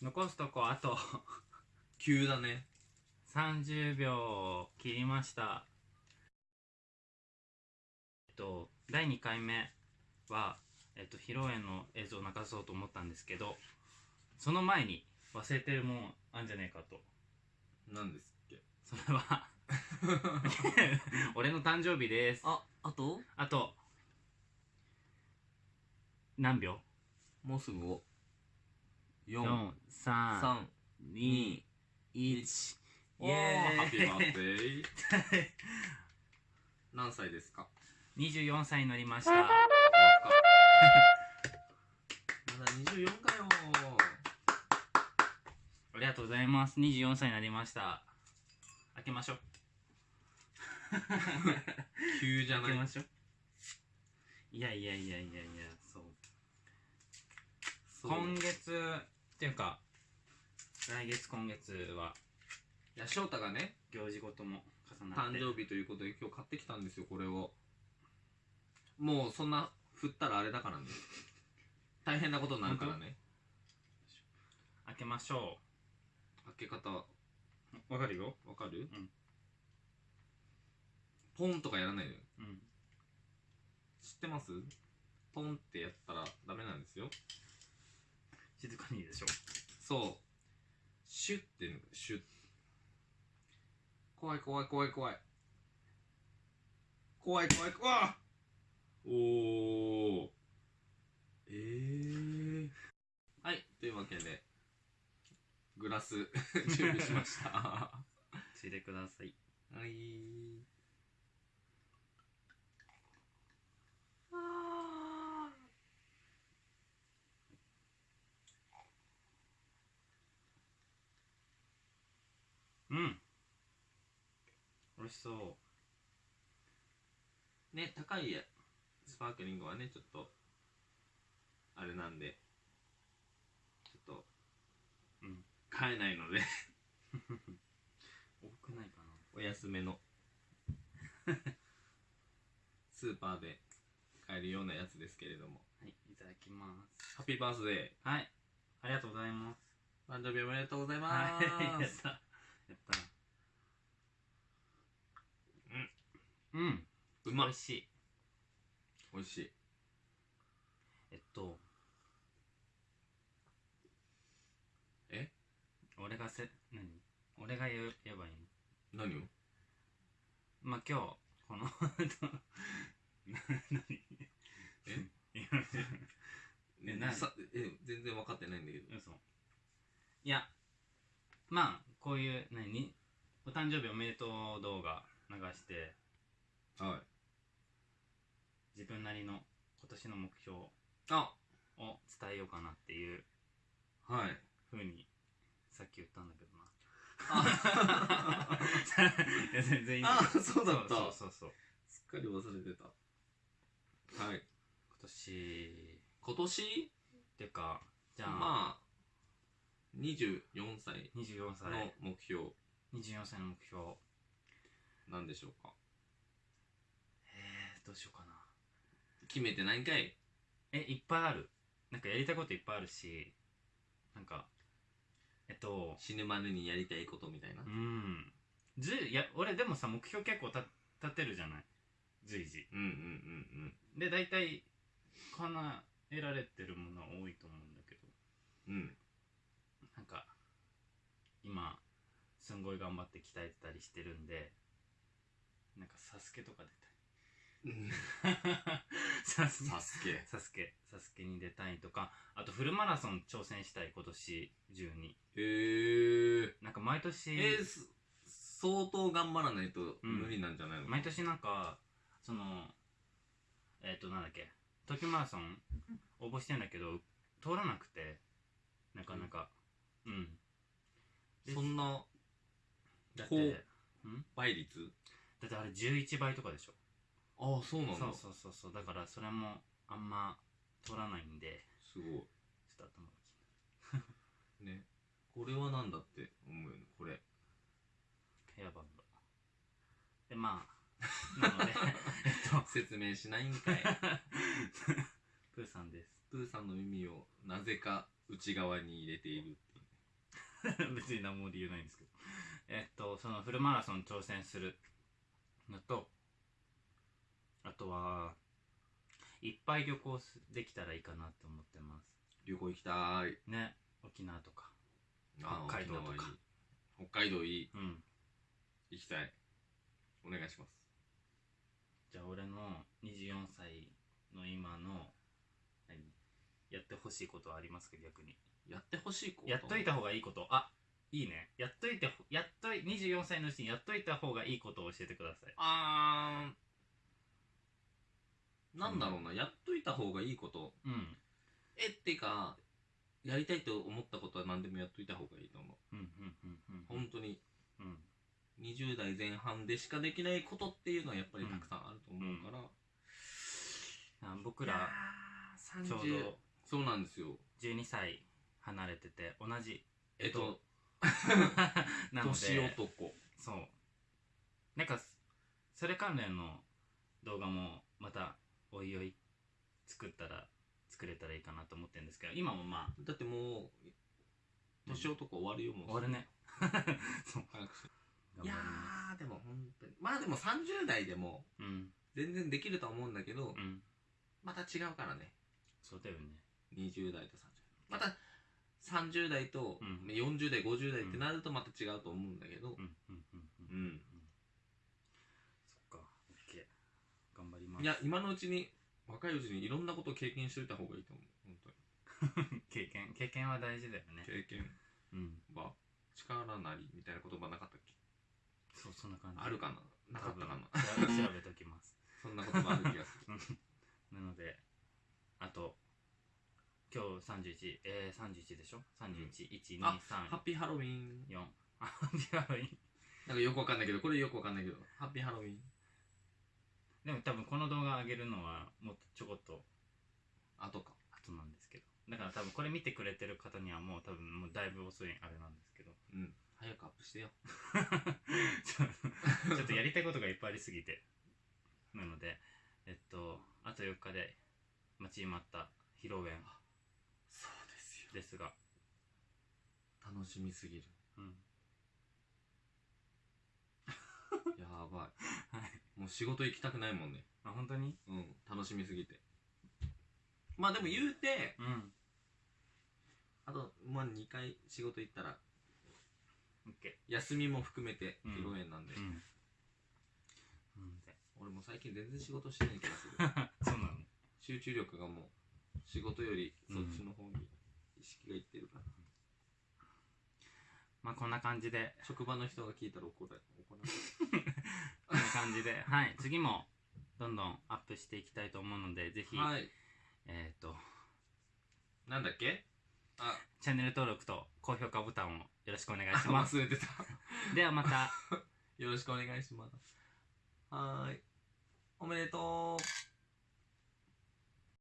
残すとこあと。急だね。30秒切りました。えっと第2回目はえっと披露宴の映像を流そうと思ったんですけどその前に忘れてるもんあんじゃねえかと。何ですっけ？それは 俺の誕生日です。ああと？あと何秒？もうすぐを ?4、3、4 2、1イおーエハッピーバースデー何歳ですか？24歳になりました。まだ24かよ。ありがとうございます。24歳になりました。開けましょう。急じゃない？開けましょう。いやいやいやいやいやそう。そう今月っていうか来月今月はいや翔太がね行事ごとも重なって。誕生日ということで今日買ってきたんですよこれを。もうそんな振ったらあれだからね。大変なことになるからね。開けましょ。開け方わうわかるよ。かる、ん。ポンとかやらないでうん。知ってます？ポンってやったらダメなんですよ静かにいいでしょ。そう。シュッていうの。シュ。ッ怖い怖い怖い怖い。怖い怖い怖い。おおええー、はい。というわけでグラス 準備しました。は ついでください。いあうん美味しそう。ーね高いスパークリングはねちょっとあれなんで。ちょっとうん。買えないので。多くないかな。お安めの。スーパーで買えるようなやつですけれども。はいいただきます。ハッピーバースデはい。ありがとうございます。ー誕生日おめでとうございまはいやっすた。やったうん。うまい。しい。美味しい。えっと。え？俺がせ何？俺が言う言えばいいの？何を？まあ今日このな 何？え？い やえ何？さえ全然分かってないんだけど。嘘。いやまあこういう何？お誕生日おめでとう動画流してはい自分なりの今年の目標あ。を伝えようかなっていうはい。ふうにさっき言ったんだけどな。あ。いや全然いいんだけど。あそうだった。そうそうそうすっかり忘れてた。はい。今年今年？っていうかじゃあ、まあ24歳24歳。の目標。24歳の目標。なんでしょうか。えー、どうしようかな決めてないんかい。えいっぱいある。なんかやりたいこといっぱいあるしなんかえっと死ぬまでにやりたいことみたいな。うん。ずいや俺でもさ目標結構た立てるじゃない？随時。うんうんうんで大体叶えられてるものは多いと思うんだけど。うん。うんなんか今すんごい頑張って鍛えてたりしてるんでなんかサスケとか出うんたいサスケサスケ。サスケ。サスケに出たいとか。あとフルマラソン挑戦したい今年中に。へえなんか毎年えー、す相当頑張らないとうん。無理なんじゃないの、毎年なんかそのえっ、となんだっけ。東京マラソン応募してんだけど通らなくて。なかなか。うん。でそんなて倍率？だってあれ11倍とかでしょああそうなんだ。そうそうそうそう。だからそれもあんま通らないんで。すごい。ちょっと頭がね。これはなんだって思うよね。これ。ヘアバンド。でまあなので えっと。説明しないんかい。プーさんです。プーさんの耳をなぜか内側に入れているっていう。別に何も理由ないんですけど。えっとそのフルマラソン挑戦するのとあとはいっぱい旅行すできたらいいかなって思ってま旅行行きたい。すね。沖縄とか。北海道とか。北海道いい。うん。行きたい。お願いします。じゃあ俺の24歳の今の何？やってほしいことはありますか？逆に。やってほしいこと？やっといた方がいいこと。あいいね。やっといてほやっとい24歳のうちにやっといた方がいいことを教えてください。あーなんだろうな、やっといた方がいいこと。うん。えってかやりたいと思ったことは何でもやっといた方がいいと思う。うんうんうんうん。本当に。うん。20代前半でしかできないことっていうのはやっぱりたくさんあると思うから、あ僕ららちょうどそうなんですよ。12歳離れてて同じえっと なの年で男。そう。なんかそれ関連の動画もまたおいおい作ったら作れたらいいかなと思ってるんですけど今もまあだってもう年男終わるよもう。終わるね。そう。早くいやまーでも本当に。まあでも30代でもすうん。全然できるとは思うんだけど、うん。また違うからね。そうだよね。20代と30代。また30代とうん。40代50代ってなるとまた違うと思うんだけど。うんうんうんうん。うん、そっか OK 頑張りますいや今のうちに若いうちにいろんなことを経験しといた方がいいと思う。本当に。経験経験は大事だよね。経験。うん。は力なりみたいな言葉なかったっけ？そうそんな感じ。あるかな？なかったかな？多分調べときます。そんな言葉ある気がする。なのであと今日31えー、31でしょ？31123あハッピーハロウィン4あハッピーハロウィンなんかよくわかんないけどこれよくわかんないけど。ハッピーハロウィンでも多分げるのはもっとちょこっとあとか後なんですけど。だから多分これ見てくれてる方にはもう多分もうだいぶ遅いあれなんですけど。うん。早くアップしてよ。ちょちょっとやりたいことがいっぱいありすぎて。なのでえっとあと4日で待ちに待った披露宴。そうですよ。ですが。楽しみすぎる。うん。やばい。はい。もう仕事行きたくないもんねあ本当に？うん。楽しみすぎて。まあでも言うてうん。あとまあ2回仕事行ったら OK 休みも含めてうん。披露宴なんで、うん。なので？俺も最近全然仕事してない気がする。そうなの？集中力がもう仕事よりそっちの方に意識がいってるから、まあこんな感じで。職場の人が聞いたら怒ら怒られる。こんな感じで。はい。次もどんどんアップしていきたいと思うのでぜひ、はい。えっ、となんだっけ？あ。チャンネル登録と高評価ボタンをよろしくお願いします。忘れてた。ではまた。よろしくお願いします。はーい。おめでとう